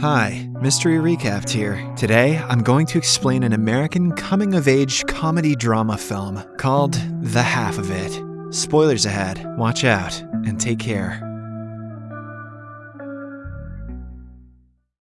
Hi, Mystery Recapped here. Today, I'm going to explain an American coming of age comedy drama film called The Half of It. Spoilers ahead, watch out, and take care.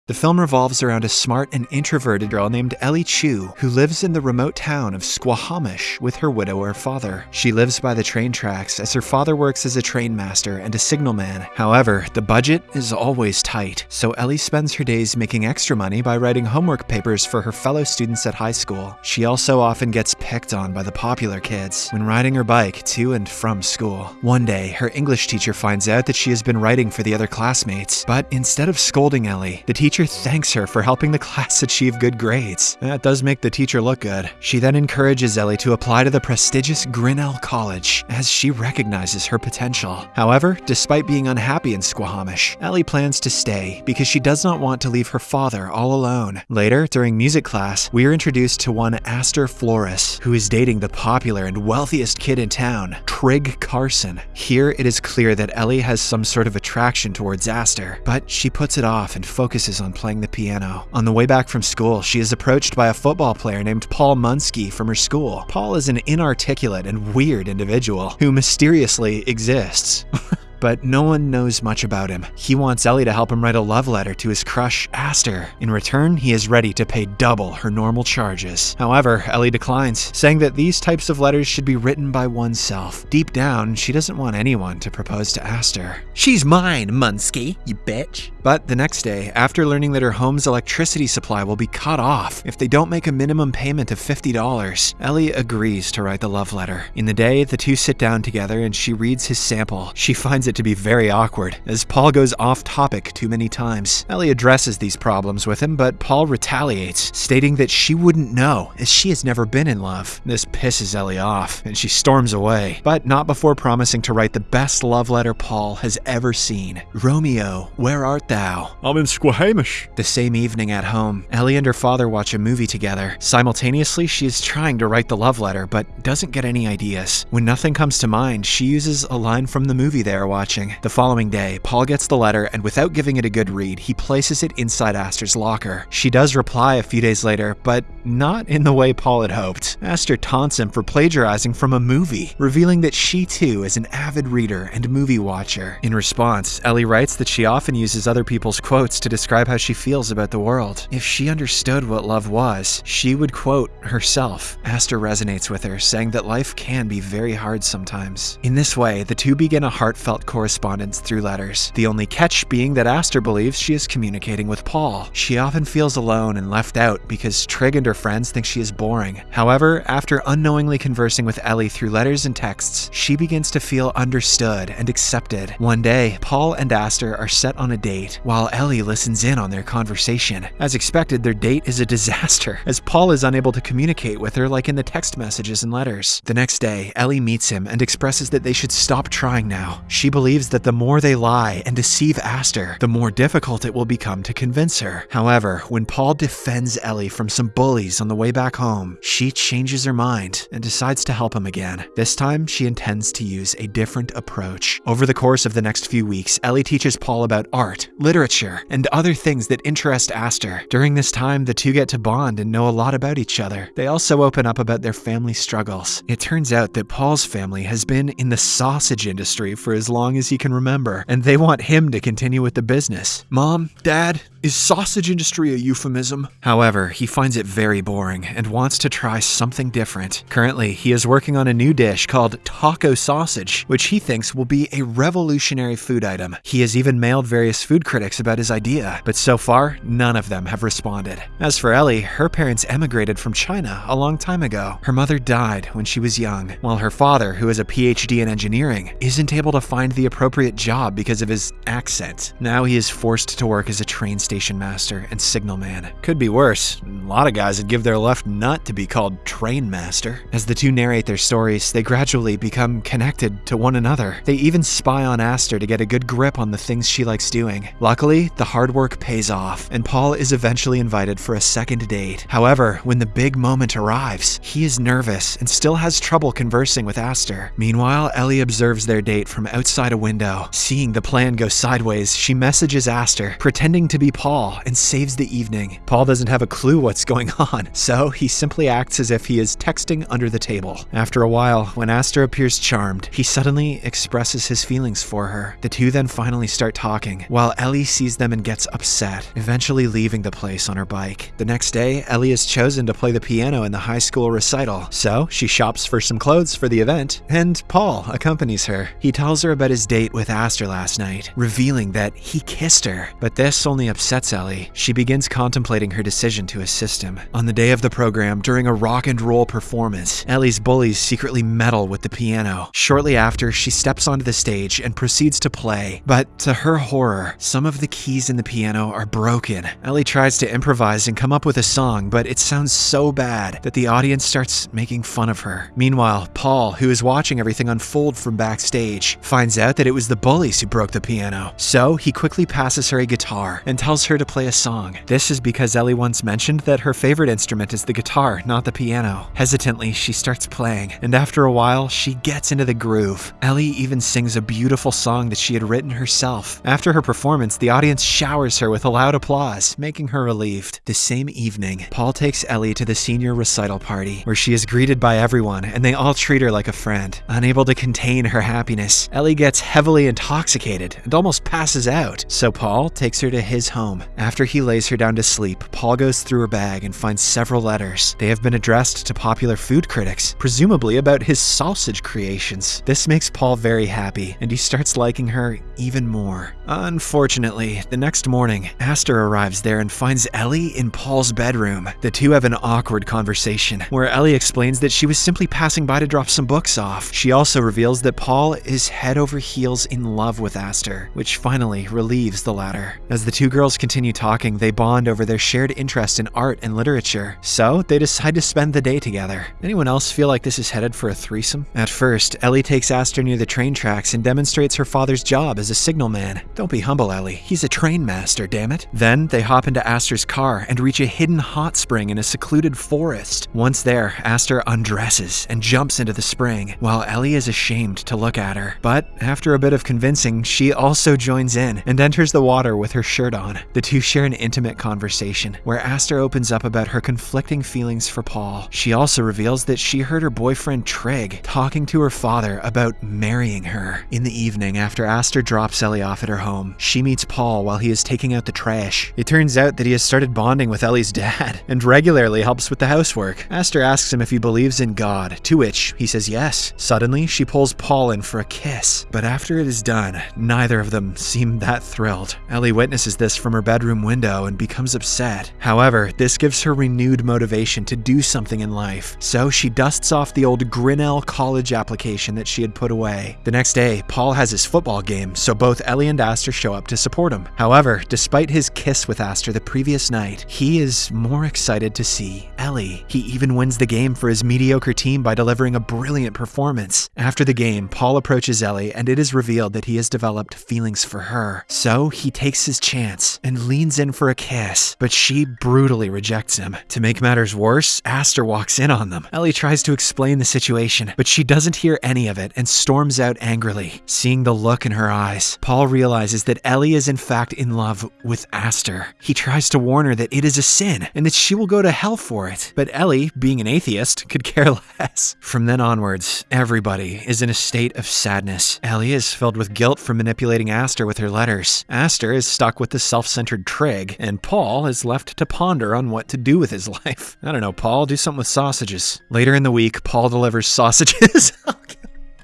The film revolves around a smart and introverted girl named Ellie Chu, who lives in the remote town of Squahamish with her widower father. She lives by the train tracks as her father works as a train master and a signalman. However, the budget is always tight, so Ellie spends her days making extra money by writing homework papers for her fellow students at high school. She also often gets picked on by the popular kids when riding her bike to and from school. One day, her English teacher finds out that she has been writing for the other classmates, but instead of scolding Ellie, the teacher teacher thanks her for helping the class achieve good grades. That does make the teacher look good. She then encourages Ellie to apply to the prestigious Grinnell College, as she recognizes her potential. However, despite being unhappy in Squahamish, Ellie plans to stay because she does not want to leave her father all alone. Later, during music class, we are introduced to one Aster Flores, who is dating the popular and wealthiest kid in town, Trig Carson. Here, it is clear that Ellie has some sort of attraction towards Aster, but she puts it off and focuses on on playing the piano. On the way back from school, she is approached by a football player named Paul Munsky from her school. Paul is an inarticulate and weird individual who mysteriously exists. but no one knows much about him. He wants Ellie to help him write a love letter to his crush, Aster. In return, he is ready to pay double her normal charges. However, Ellie declines, saying that these types of letters should be written by oneself. Deep down, she doesn't want anyone to propose to Aster. She's mine, Munsky, you bitch. But the next day, after learning that her home's electricity supply will be cut off if they don't make a minimum payment of $50, Ellie agrees to write the love letter. In the day, the two sit down together and she reads his sample. She finds it to be very awkward, as Paul goes off topic too many times. Ellie addresses these problems with him, but Paul retaliates, stating that she wouldn't know, as she has never been in love. This pisses Ellie off, and she storms away, but not before promising to write the best love letter Paul has ever seen. Romeo, where art thou? I'm in Squahamish. The same evening at home, Ellie and her father watch a movie together. Simultaneously, she is trying to write the love letter, but doesn't get any ideas. When nothing comes to mind, she uses a line from the movie they are watching. The following day, Paul gets the letter, and without giving it a good read, he places it inside Aster's locker. She does reply a few days later, but not in the way Paul had hoped. Aster taunts him for plagiarizing from a movie, revealing that she too is an avid reader and movie watcher. In response, Ellie writes that she often uses other people's quotes to describe how she feels about the world. If she understood what love was, she would quote herself. Aster resonates with her, saying that life can be very hard sometimes. In this way, the two begin a heartfelt correspondence through letters, the only catch being that Aster believes she is communicating with Paul. She often feels alone and left out because Trig and her friends think she is boring. However, after unknowingly conversing with Ellie through letters and texts, she begins to feel understood and accepted. One day, Paul and Aster are set on a date, while Ellie listens in on their conversation. As expected, their date is a disaster, as Paul is unable to communicate with her like in the text messages and letters. The next day, Ellie meets him and expresses that they should stop trying now. She believes that the more they lie and deceive Aster, the more difficult it will become to convince her. However, when Paul defends Ellie from some bullies on the way back home, she changes her mind and decides to help him again. This time, she intends to use a different approach. Over the course of the next few weeks, Ellie teaches Paul about art, literature, and other things that interest Aster. During this time, the two get to bond and know a lot about each other. They also open up about their family struggles. It turns out that Paul's family has been in the sausage industry for as long as he can remember, and they want him to continue with the business. Mom, Dad, is sausage industry a euphemism? However, he finds it very boring and wants to try something different. Currently, he is working on a new dish called taco sausage, which he thinks will be a revolutionary food item. He has even mailed various food critics about his idea, but so far, none of them have responded. As for Ellie, her parents emigrated from China a long time ago. Her mother died when she was young, while her father, who has a PhD in engineering, isn't able to find the appropriate job because of his accent. Now he is forced to work as a train station master and signalman. Could be worse. A lot of guys would give their left nut to be called train master. As the two narrate their stories, they gradually become connected to one another. They even spy on Aster to get a good grip on the things she likes doing. Luckily, the hard work pays off, and Paul is eventually invited for a second date. However, when the big moment arrives, he is nervous and still has trouble conversing with Aster. Meanwhile, Ellie observes their date from outside a window. Seeing the plan go sideways, she messages Aster, pretending to be Paul and saves the evening. Paul doesn't have a clue what's going on, so he simply acts as if he is texting under the table. After a while, when Aster appears charmed, he suddenly expresses his feelings for her. The two then finally start talking, while Ellie sees them and gets upset, eventually leaving the place on her bike. The next day, Ellie is chosen to play the piano in the high school recital, so she shops for some clothes for the event, and Paul accompanies her. He tells her about his date with Aster last night, revealing that he kissed her. But this only upsets Ellie. She begins contemplating her decision to assist him. On the day of the program, during a rock and roll performance, Ellie's bullies secretly meddle with the piano. Shortly after, she steps onto the stage and proceeds to play, but to her horror, some of the keys in the piano are broken. Ellie tries to improvise and come up with a song, but it sounds so bad that the audience starts making fun of her. Meanwhile, Paul, who is watching everything unfold from backstage, finds out that it was the bullies who broke the piano. So he quickly passes her a guitar and tells her to play a song. This is because Ellie once mentioned that her favorite instrument is the guitar, not the piano. Hesitantly, she starts playing, and after a while, she gets into the groove. Ellie even sings a beautiful song that she had written herself. After her performance, the audience showers her with a loud applause, making her relieved. The same evening, Paul takes Ellie to the senior recital party, where she is greeted by everyone, and they all treat her like a friend. Unable to contain her happiness, Ellie gets heavily intoxicated and almost passes out, so Paul takes her to his home. After he lays her down to sleep, Paul goes through her bag and finds several letters. They have been addressed to popular food critics, presumably about his sausage creations. This makes Paul very happy, and he starts liking her even more. Unfortunately, the next morning, Aster arrives there and finds Ellie in Paul's bedroom. The two have an awkward conversation, where Ellie explains that she was simply passing by to drop some books off. She also reveals that Paul is head over heels in love with Aster, which finally relieves the latter. As the two girls continue talking, they bond over their shared interest in art and literature, so they decide to spend the day together. Anyone else feel like this is headed for a threesome? At first, Ellie takes Aster near the train tracks and demonstrates her father's job as a signalman. Don't be humble, Ellie. He's a train master, damn it. Then they hop into Aster's car and reach a hidden hot spring in a secluded forest. Once there, Aster undresses and jumps into the spring, while Ellie is ashamed to look at her. But after a bit of convincing, she also joins in and enters the water with her shirt on. The two share an intimate conversation where Aster opens up about her conflicting feelings for Paul. She also reveals that she heard her boyfriend Trig talking to her father about marrying her. In the evening, after Aster drops Ellie off at her home, she meets Paul while he is taking out the trash. It turns out that he has started bonding with Ellie's dad and regularly helps with the housework. Aster asks him if he believes in God, to which he says yes. Suddenly, she pulls Paul in for a kiss, but after it is done, neither of them seem that thrilled. Ellie witnesses this from her bedroom window and becomes upset. However, this gives her renewed motivation to do something in life, so she dusts off the old Grinnell college application that she had put away. The next day, Paul has his football game, so both Ellie and Aster show up to support him. However, despite his kiss with Aster the previous night, he is more excited to see Ellie. He even wins the game for his mediocre team by delivering a brilliant performance. After the game, Paul approaches Ellie and it is revealed that he has developed feelings for her. So he takes his chance and leans in for a kiss, but she brutally rejects him. To make matters worse, Aster walks in on them. Ellie tries to explain the situation, but she doesn't hear any of it and storms out angrily. Seeing the look in her eyes, Paul realizes that Ellie is in fact in love with Aster. He tries to warn her that it is a sin and that she will go to hell for it. But Ellie, being an atheist, could care less. From then onwards, everybody is in a state of sadness. Ellie is filled with guilt for manipulating Aster with her letters. Aster is stuck with the self-centered Trig, and Paul is left to ponder on what to do with his life. I don't know, Paul, do something with sausages. Later in the week, Paul delivers sausages.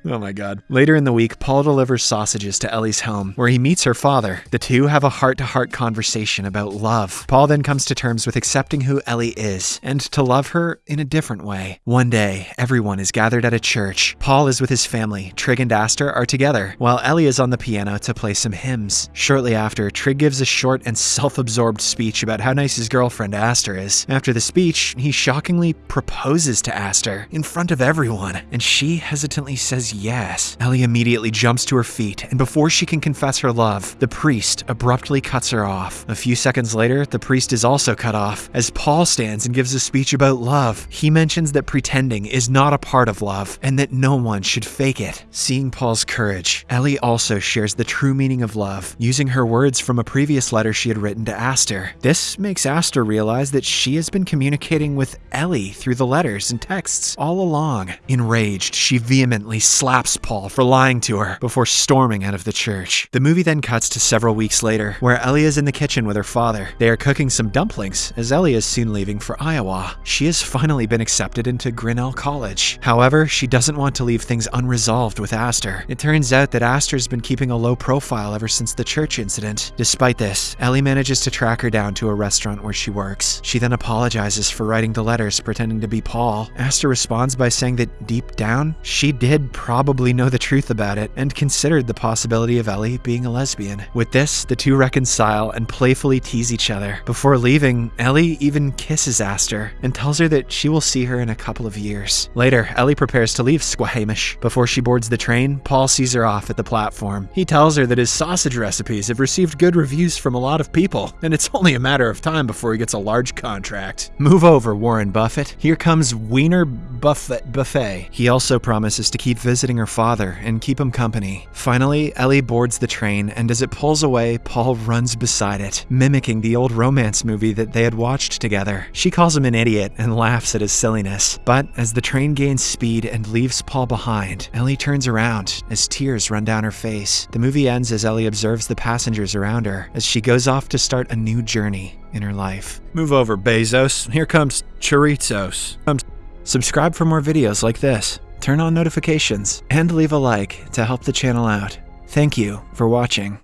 Oh my god. Later in the week, Paul delivers sausages to Ellie's home, where he meets her father. The two have a heart to heart conversation about love. Paul then comes to terms with accepting who Ellie is and to love her in a different way. One day, everyone is gathered at a church. Paul is with his family. Trig and Aster are together, while Ellie is on the piano to play some hymns. Shortly after, Trig gives a short and self absorbed speech about how nice his girlfriend Aster is. After the speech, he shockingly proposes to Aster in front of everyone, and she hesitantly says yes. Ellie immediately jumps to her feet, and before she can confess her love, the priest abruptly cuts her off. A few seconds later, the priest is also cut off as Paul stands and gives a speech about love. He mentions that pretending is not a part of love and that no one should fake it. Seeing Paul's courage, Ellie also shares the true meaning of love, using her words from a previous letter she had written to Aster. This makes Aster realize that she has been communicating with Ellie through the letters and texts all along. Enraged, she vehemently slaps Paul for lying to her before storming out of the church. The movie then cuts to several weeks later, where Ellie is in the kitchen with her father. They are cooking some dumplings, as Ellie is soon leaving for Iowa. She has finally been accepted into Grinnell College. However, she doesn't want to leave things unresolved with Aster. It turns out that Aster's been keeping a low profile ever since the church incident. Despite this, Ellie manages to track her down to a restaurant where she works. She then apologizes for writing the letters pretending to be Paul. Aster responds by saying that deep down, she did probably know the truth about it and considered the possibility of Ellie being a lesbian. With this, the two reconcile and playfully tease each other. Before leaving, Ellie even kisses Aster and tells her that she will see her in a couple of years. Later, Ellie prepares to leave Squahamish. Before she boards the train, Paul sees her off at the platform. He tells her that his sausage recipes have received good reviews from a lot of people, and it's only a matter of time before he gets a large contract. Move over, Warren Buffett. Here comes Wiener Buffett Buffet. He also promises to keep visiting her father and keep him company. Finally, Ellie boards the train, and as it pulls away, Paul runs beside it, mimicking the old romance movie that they had watched together. She calls him an idiot and laughs at his silliness. But as the train gains speed and leaves Paul behind, Ellie turns around as tears run down her face. The movie ends as Ellie observes the passengers around her as she goes off to start a new journey in her life. Move over, Bezos. Here comes Chorizos. Subscribe for more videos like this, turn on notifications, and leave a like to help the channel out. Thank you for watching.